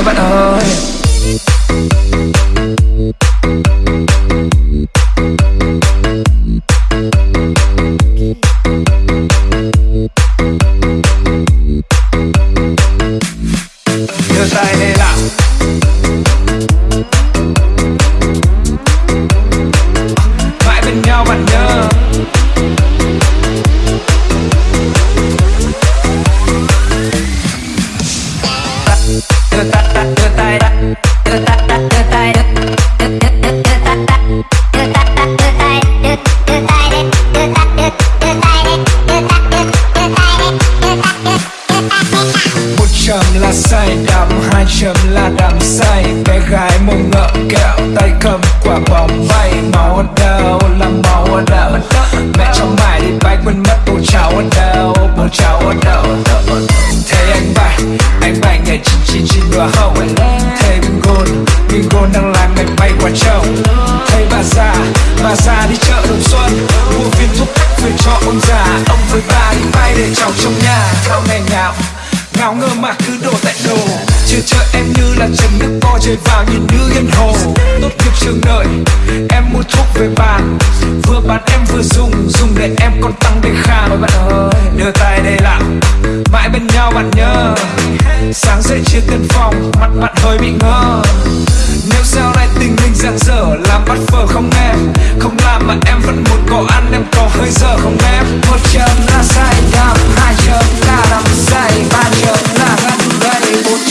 Oh, but yeah. hai đắm hai chấm là đắm say bé gái mông ngợ kẹo. ngáo ngơ mà cứ đổ tại đồ. Chưa chờ em như là trầm nước co chơi vào nhìn như yên hồ. Tốt nghiệp trường đợi, em mua thuốc về bàn. Vừa bán em vừa dùng, dùng để em còn tăng để khang Ôi bạn ơi, đưa tay đây làm Mãi bên nhau bạn nhớ. Sáng dậy chia tiền phòng, mặt bạn hơi bị ngơ. Nếu sau này tình mình giang dở Làm bắt phở không em, không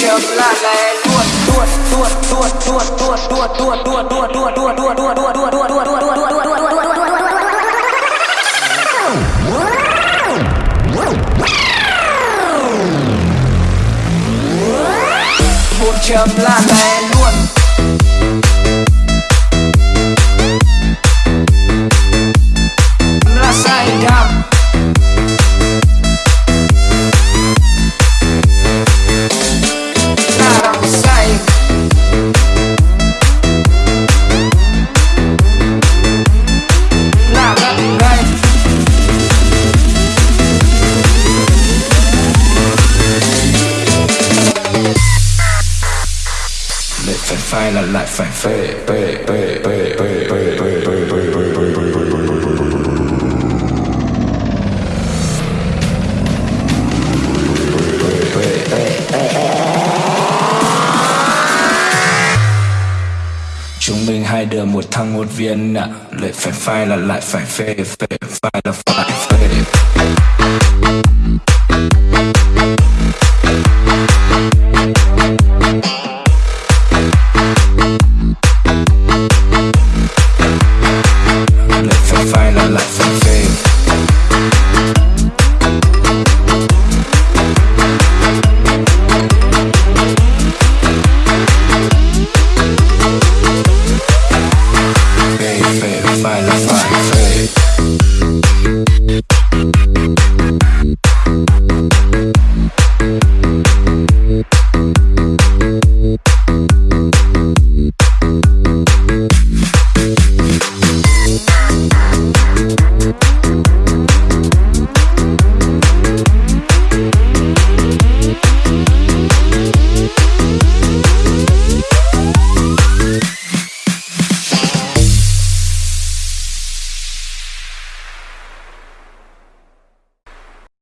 chấm là lè luôn luôn luôn luôn luôn luôn luôn luôn luôn luôn luôn luôn luôn luôn luôn luôn luôn một chấm là luôn, luôn Lại phải là lại phải phê phê phê phê phê phê phê phê phê phê phê phê Chúng mình hai đứa một thằng một viên ạ Lại phải phai là lại phải phê phê Phai là phải phê